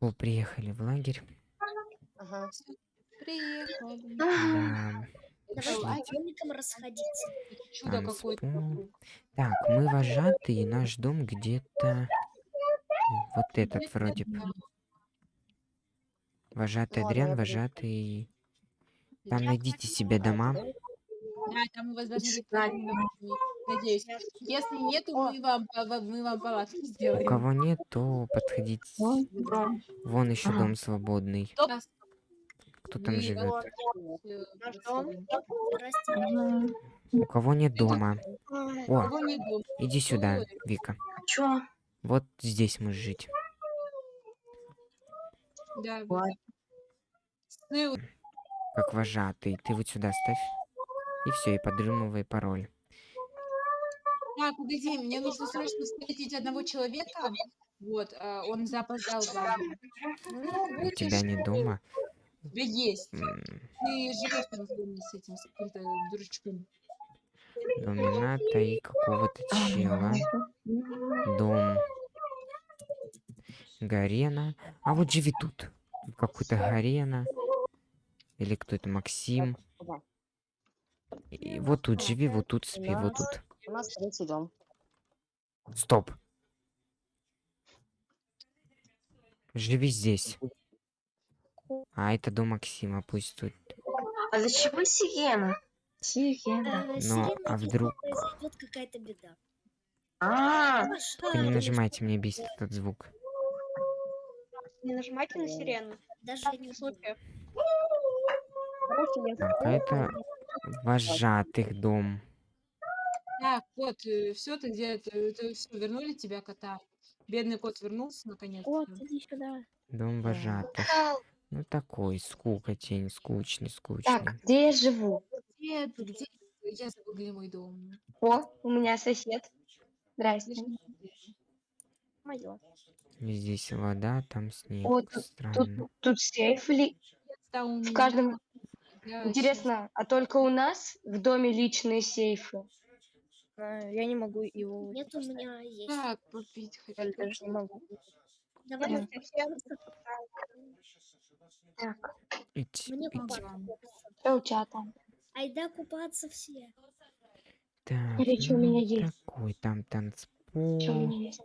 О, приехали в лагерь. Ага. Приехали. Да. Давай домикам расходиться. Чудо какое-то. Так, мы вожатые, наш дом где-то... Вот этот Где-то вроде бы. Вожатый Адриан, вожатый... Там найдите себе дома. Да, там у вас домики, Надеюсь. Если нету, мы вам, мы вам палатки У сделаем. кого нет, то подходите. Вон еще дом свободный. Кто там Мы живет? У кого нет дома? О, нет иди сюда. Вика. Чё? Вот здесь можешь жить. Да. Как вожатый. Ты вот сюда ставь. И все, и подрымывай пароль. Так, погоди, мне нужно срочно встретить одного человека. Вот, а, он запоздал даже. Ну, У тебя нет дома. У тебя есть. М, Ты живешь там с этим, с каким-то дурачком. Домината и какого-то чела. Дом. Гарена. А вот живи тут. Тут Какой-то Гарена. Или кто это, Максим. И вот тут живи, вот тут спи, вот тут. У нас третий дом. Стоп. Живи здесь. А это дом Максима, пусть тут. А для чего сирена? Сирена. Э, Ну, сирена, а вдруг- произойдет какая-то беда. А, Только не нажимайте, мне бесит этот звук. Не нажимайте на сирену. Даже не Случаев. Так, а это вожатых дом. Так, кот, все, ты где? Ты, все, вернули тебя кота? Бедный кот вернулся наконец-то. Вот, иди сюда. Дом вожатых. Ну такой, скукотень, скучный, скучный. так, где я живу? Где ты? Где? Я забыла, где мой дом. О, у меня сосед. Здрасте. Мое. Здесь вода, там снег. О, тут- Странно. Тут, тут сейф ли? Да, В каждом... Интересно, а только у нас в доме личные сейфы? Я не могу его Нет, у меня есть. Так, попить хочу. Я даже не могу. Давай. Идти, Мне идти. купаться. Что у тебя там? Айда купаться все. Так, чё у ну, меня есть. такой, там Что у танцпол, меня есть?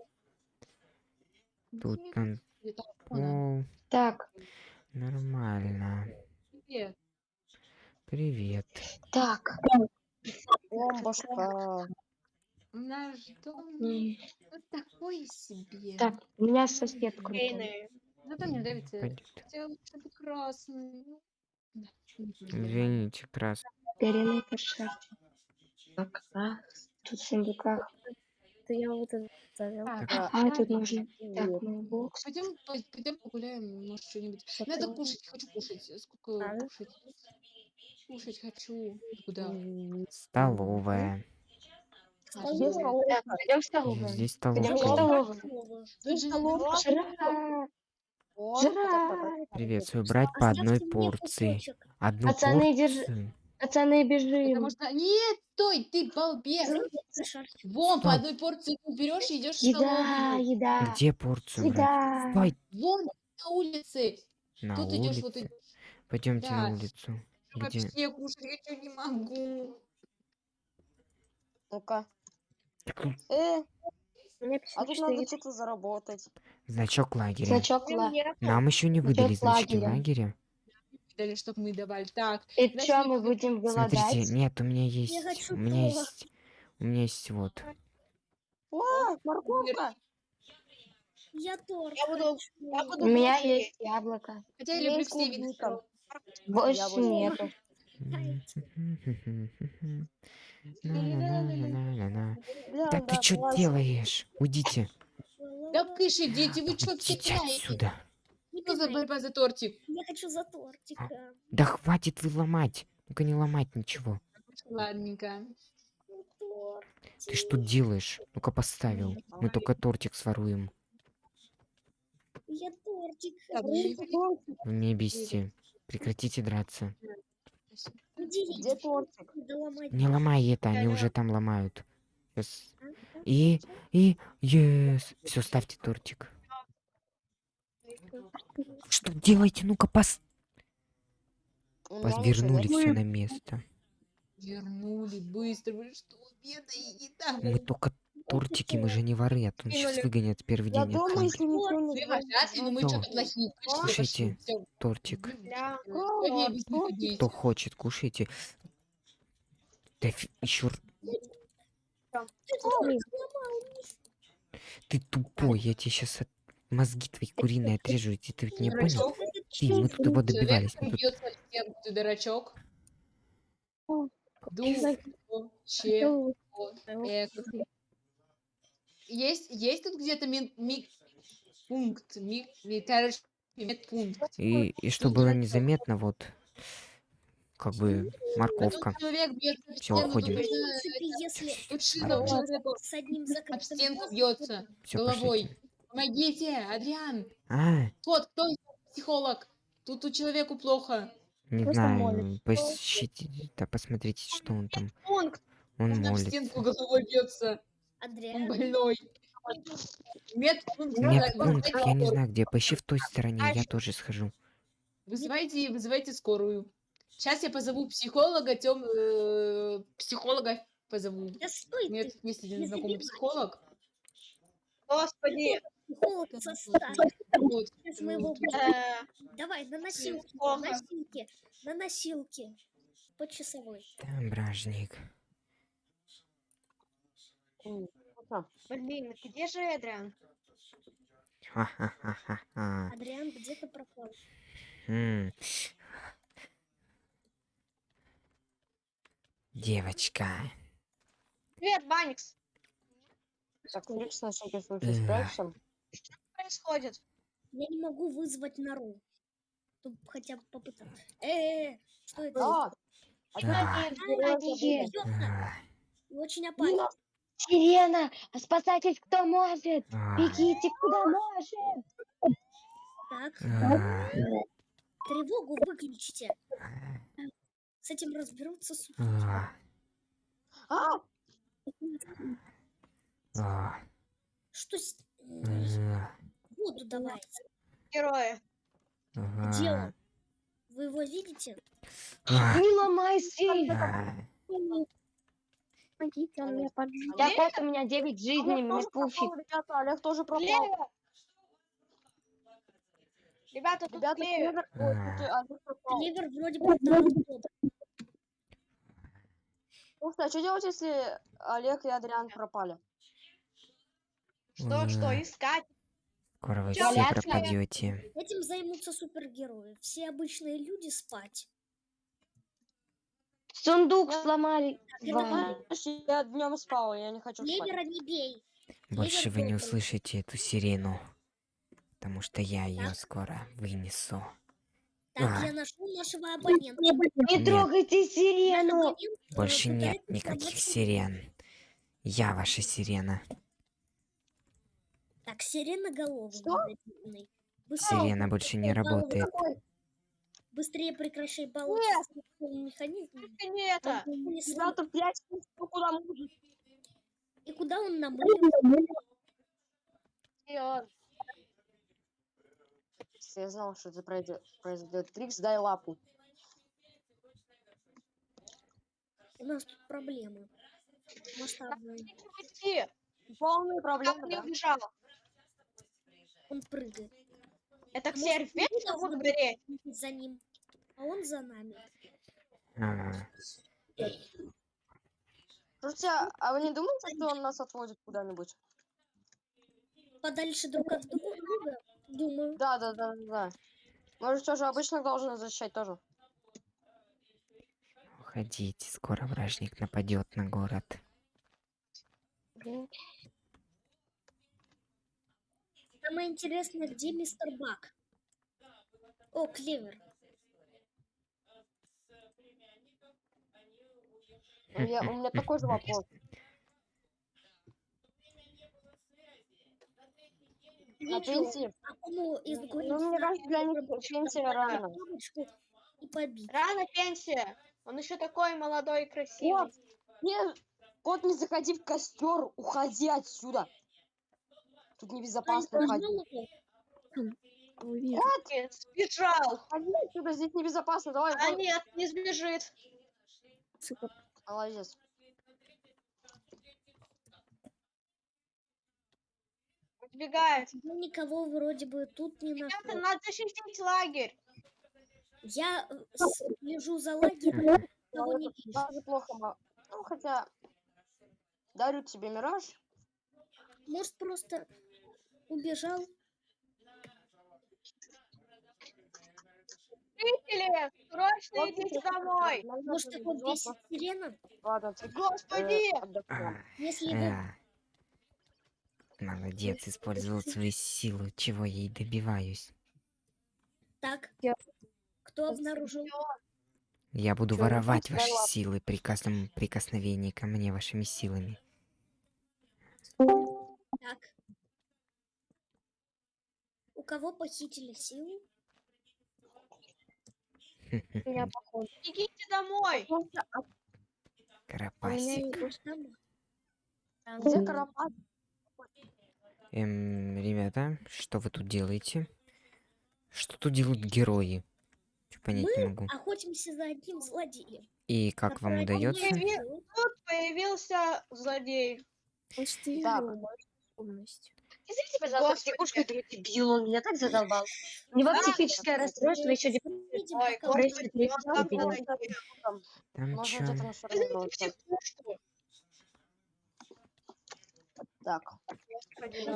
тут танцпол. Так, Нормально. Привет. Привет. так. Бомбушка. Наш дом м, ну, такой себе. Так, у меня сосед крутой. Зато мне нравится. Пойдет. Хотела бы, чтобы красный. Ну, да, не знаю. Извините, крас. Переный пошарчик. Так, а, тут в сундуках. Это я вот это завел. Так, Так. А, тут нужно. Так, мейбокс. Пойдем, пойдем погуляем, может, что-нибудь. Надо кушать, хочу кушать. Сколько А, да? кушать? Кушать хочу. Куда? Столовая. Пойдем в столовую. Здесь Пойдем в столовую. Тут же Жрать. Жрать. Приветствую. Брать по одной порции. Одну Пацаны, порцию. Пацаны, бежим. можно... Нет, стой, ты балбес. Вон, по одной порции ты берешь и идешь в Еда, столовую. еда. Где порцию брать? Еда. Стой, Вон, на улице. на Тут идешь вот улице. и Пойдемте на Да. улицу. Где? вообще кушать хочу не могу. Ну-ка. Э, меня а тут надо 54. что-то заработать. Значок лагеря. Значок ла. Нам еще не Значок выдали значки лагеря. лагеря. Дали, чтобы мы давали. Так, И Значит, что, мы будем Смотрите, голодать? нет, у меня есть. хочу У меня есть. У меня есть вот. О, морковка. Я торт. Я буду- хочу. У меня есть яблоко. хотя я Я люблю из все виды. клубника. Больше нету. Да ты что делаешь? Уйдите. Да кыши, дети, вы что все отсюда. Что за борьба за тортик? Я хочу за тортиком. Да хватит вы ломать. Ну-ка не ломать ничего. Ладненько. Ты что делаешь? Ну-ка поставил. Мы только тортик своруем. Я тортик. Вы меня бесите. Прекратите драться. Где Где тортик? Не ломай это, они уже там ломают. Щас. И, и, ес. Все, ставьте тортик. Что делаете? Ну-ка, пос... Вернули все на место. Вернули быстро. Вы что, бедаете там? Мы только тортики, мы же не воры, а то сейчас выгонят в первый Я день. думаю, отсюда. если не но мы что-то плохие. Кушайте. Тортик. Кто хочет, кушайте. Да еще ты тупой, я тебе сейчас мозги твои куриные отрежу, и ты, ведь не понял? Ты, мы тут его добивались. Человек мы тут- ты дурачок. О, Ду, че, Хотел- эк. Есть, есть тут где-то ми, ми- пункт, ми, ми- короче, медпункт. И, и что было незаметно, вот, как бы, А морковка. тут человек бьется в Всё, стену, уходим. об стенку бьется Все, головой. Помогите, Адриан. А, Кот, кто психолог? Тут у человеку плохо. не Просто знаю, посчите, да посмотрите, что он там. Он Он об молится. стенку головой бьется. Он Адриан, больной. Медпункт. Медпункт, вызывайте я не знаю где, поищи в той стороне, я тоже схожу. Вызывайте, вызывайте скорую. Сейчас я позову психолога, тем, э, психолога позову. да стой У меня ты, тут есть один знакомый психолог. Господи. психолог состав. Вот. Сейчас мы его Вот. будем- Э, Давай, на носилки, на плохо. носилки, на носилки. По часовой. Там бражник. Так. Блин, где же Эдриан? Ха-ха-ха-ха-ха. Адриан где-то пропал. Девочка. Привет, Баникс. Так, Феликс, на всякий случай спрячься. Что происходит? Я не могу вызвать нору. Чтобы хотя бы попытаться. Э, что это? А, А. опять Бьётся. А, И Очень опасно. Сирена, спасайтесь, кто может. а, Бегите, куда может. Так, а, тревогу выключите. С этим разберутся с... а, А, Что с... а, Воду давайте. Герои. Где он? Вы его видите? Не ломайся. а. Помогите, он меня поджег. Олег? Так вот у меня 9 жизней, Олег мне тоже пофиг. пропал, ребята, Олег тоже пропал. Ребята, тут Ребята, клевер. А. Олег пропал. Клевер вроде бы топ. Слушай, а что делать, если Олег и Адриан пропали? Что, что, искать? Скоро вы все пропадете. Этим займутся супергерои. Все обычные люди спать. Сундук сломали. я днем спал, я не хочу спать. Клевера не бей. Больше вы не услышите эту сирену. Потому что я ее скоро вынесу. Так, А. я нашел нашего абонента. Не Нет. трогайте сирену. Больше нет никаких сирен. Я ваша сирена. Так, сиреноголовый. Что? негативный. Быстрее, Сирена больше не работает. Быстрее прекращай таким механизмом. Только не это. Он не Ребята, блядь, куда может? И куда он он. Если я знал, что это произойдет, произойдет. Трикс, дай лапу. У нас тут проблемы. Масштабные. Полные Как проблемы, не да? Он прыгает. Это А должны будут быть гореть? за ним, а он за нами. А, Слушайте, а- а вы не думаете, что он нас отводит куда-нибудь? Подальше друг от друга, думаю. Да, да, да, да, да. Может, тоже обычно должен защищать тоже. Уходите, скоро вражник нападет на город. Самое интересное, где мистер Бак? О, Клевер. Я, у меня такой же вопрос. На пенсии? из Ну, города мне кажется, для них пенсия рано. бабочку и побить. Рано пенсия. Он еще такой молодой и красивый. Кот, не, кот, не заходи в костер, уходи отсюда. Тут небезопасно уходить. Нет, сбежал. Ходи отсюда, здесь небезопасно. Давай, А нет, не сбежит. Молодец. Убегает. Я никого вроде бы тут не нашел. надо защитить лагерь. Я э, слежу за лагерем, никого не вижу. Даже плохо. Ну, хотя... Дарю тебе мираж. Может, просто убежал? Жители, срочно Вот идите домой. Может, убежал, бесит сирена? Ладно, ты, э, Господи. отдохнем. Если его А. Молодец, использовал свои силы. Чего я и добиваюсь. так, кто обнаружил? Я буду воровать ваши силы при каждом прикосновении ко мне вашими силами. Так. У кого похитили силу? Меня похоже. Бегите домой. Карапасик. Там. Где Карапат? Эм, ребята, что вы тут делаете? Что тут делают герои? Чё понять не могу. Охотимся за одним злодеем. И как вам который удается? обнаружил Тут появился злодей. Так, Извините, пожалуйста, Господи. психушку этого дебила, он меня так задолбал. У него Да. психическое расстройство, еще дебил. психушку. Так.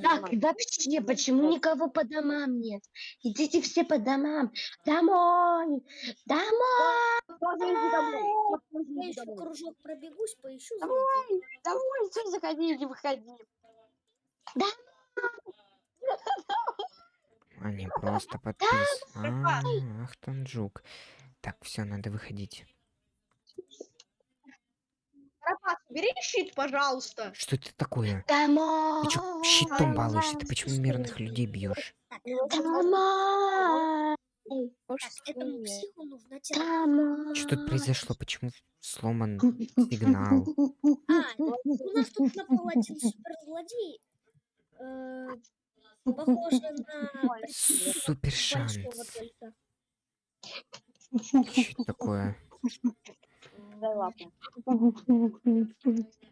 Так, вообще, почему никого по домам нет? Идите все по домам. Домой! Домой! Я еще кружок пробегусь, поищу злодея. Давай, что заходи или выходи. А не просто подпис. А, ах, там жук. Так, все, надо выходить. Карапас, бери щит, пожалуйста. Что это такое? Ты чё щитом балуешься? Ты почему мирных людей бьешь? Что тут произошло? Почему сломан сигнал? А, у нас тут напал один суперзлодей. Э, Похоже на Супер шанс. Что это такое?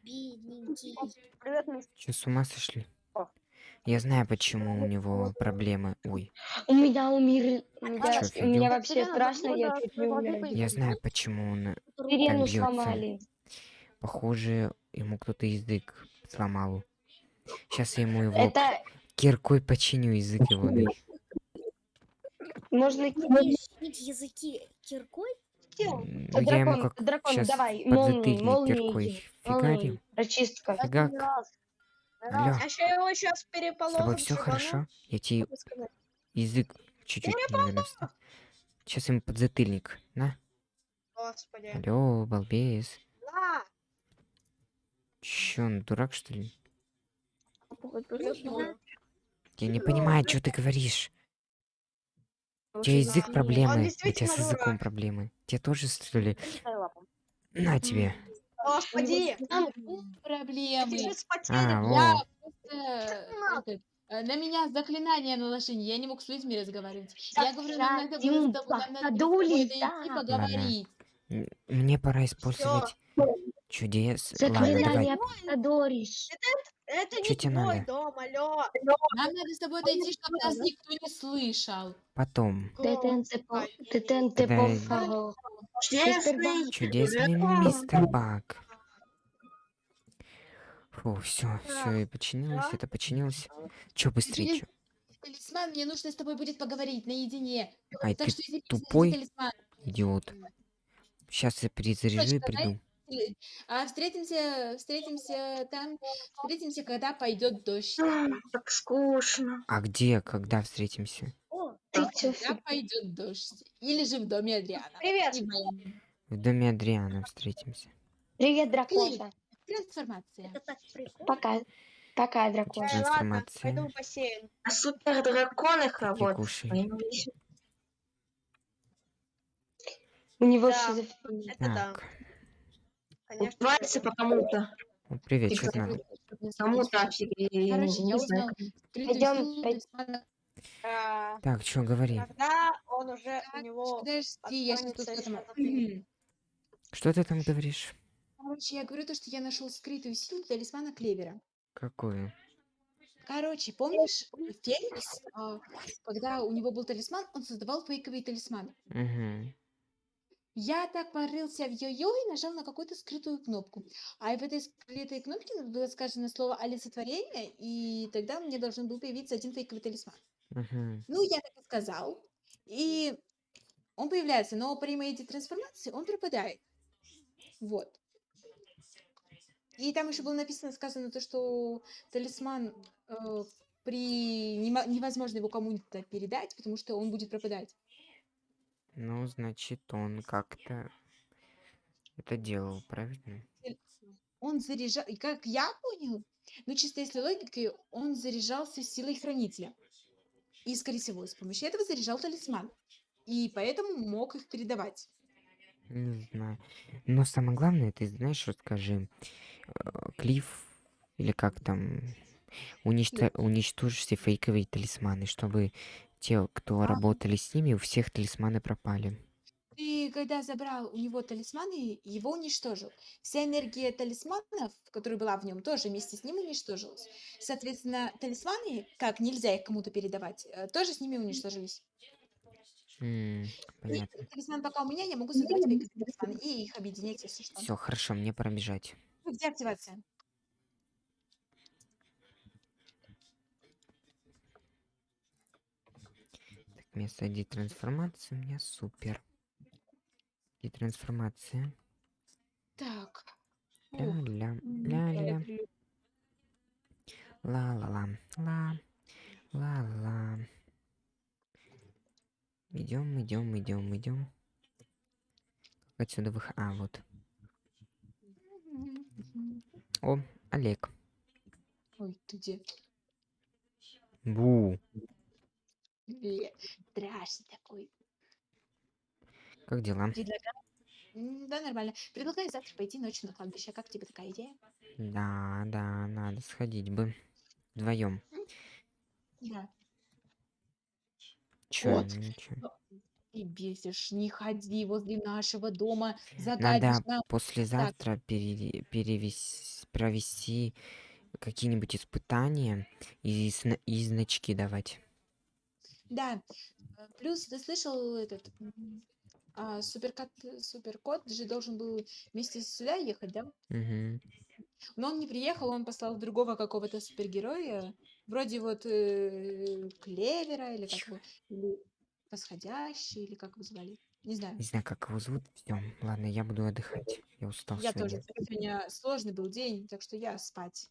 Привет. Че, с ума сошли? Я знаю, почему у него проблемы. Ой, У меня умер... У меня, Чё, у меня вообще страшно, я чуть не умер. я знаю, почему он... Сирену бьётся. сломали. Похоже, ему кто-то язык сломал. Сейчас я ему его Это киркой починю язык его. да. можно... Чинить языки киркой? Ну, Я ему Дракон, как дракон, сейчас давай, молнии, подзатыльник молнии. киркой фигарим. Прочистка. Фигак. Алло, А еще его сейчас с тобой переполохом все хорошо? Я тебе язык чуть-чуть вставил. Сейчас ему подзатыльник. На. Господи. Алло, балбес. Чё, он дурак, что ли? Я не понимаю, что ты говоришь. У тебя язык проблемы, у тебя с языком дурак. проблемы. Тебе тоже, что ли? На тебе. Господи. Проблемы. Сейчас А. Я просто, этот, э, на меня заклинание наложили, я не мог с людьми разговаривать. Я говорю, нам надо было да. поговорить. мне пора использовать чудес. Ладно, давай. Заклинание Подориш. Это Чё не тебе твой надо? дом, алло. Нам надо с тобой дойти, чтобы нас никто не слышал. Потом. Детенте по... Детенте. Чудесный мистер Бак. Фу, все, все, и починилось, это починилось. Чё быстрее, чё? Талисман, мне нужно с тобой будет поговорить наедине. Ай, Так ты что тупой? идиот. Сейчас я перезаряжу и Точно, А встретимся, встретимся там, встретимся, когда пойдет дождь. Так скучно. А где, когда встретимся? О, Когда пойдет дождь. Или же в доме Адриана. Привет. В доме Адриана встретимся. Привет, дракоша. Трансформация. так. Пока. Пока, дракоша. Ладно, пойду в бассейн. А супер дракониха, Ты кушай. У него Да. шизофрения. Это да. Конечно. Убивается по кому-то. ну, привет, Ты надо? Кому-то. Короче, я не знаю. талисмана А, Так, что говори? Когда он уже у него... Подожди, я сейчас. Что ты там говоришь? Короче, я говорю то, что я нашел скрытую силу талисмана Клевера. Какую? Короче, помнишь, Феликс, а, когда у него был талисман, он создавал фейковые талисманы. Угу. Я так порылся в йо-йо и нажал на какую-то скрытую кнопку. А в этой скрытой кнопке было сказано слово олицетворение, и тогда мне должен был появиться один фейковый талисман. Угу. Ну, я так и сказал. И он появляется, но при моей трансформации он пропадает. Вот. И там еще было написано, сказано то, что талисман э, при невозможно его кому-то передать, потому что он будет пропадать. Ну, значит, он как-то это делал, правильно? Он заряжал, и как я понял, ну чисто если логикой, он заряжался силой хранителя. И, скорее всего, с помощью этого заряжал талисман. И поэтому мог их передавать. Не знаю. Но самое главное, ты знаешь, расскажи. э, Клифф, или как там, уничто- уничтожь все фейковые талисманы, чтобы те, кто А. работали с ними, у всех талисманы пропали. Ты, когда забрал у него талисманы, его уничтожил. Вся энергия талисманов, которая была в нем, тоже вместе с ним уничтожилась. Соответственно, талисманы, как нельзя их кому-то передавать, э, тоже с ними уничтожились. И понятно. талисман пока у меня, я могу создавать фейковые талисманы и их объединять, если что. Все, хорошо, мне пора бежать. Где активация? Так, место детрансформации у меня супер. Детрансформация. Так. Ух, Ля-ля, м, ля-ля. э, Ла-ла-ла. Ла. Ла-ла. Идем, идем, идем, идем. Как отсюда вых... А, вот. О, Олег. Ой, ты где? Бу. Страшный такой. Как дела? Предлагаю... Да, нормально. Предлагаю завтра пойти ночью на кладбище. Как тебе такая идея? Да, да, надо сходить бы. Вдвоем. Да. Чё, Вот. ничего. Ты бесишь, не ходи возле нашего дома, Надо нам. послезавтра пере- перевес- провести какие-нибудь испытания и, и значки давать. Да. э, Плюс ты слышал этот а, суперкот, суперкот же должен был вместе сюда ехать, да? Мгм. Но он не приехал, он послал другого какого-то супергероя, вроде вот э, Клевера или как его, или Восходящий, или как его звали. Не знаю. Не знаю, как его зовут. Все, ладно, я буду отдыхать. Я устал Я сегодня. тоже. Сегодня сложный был день, так что я спать.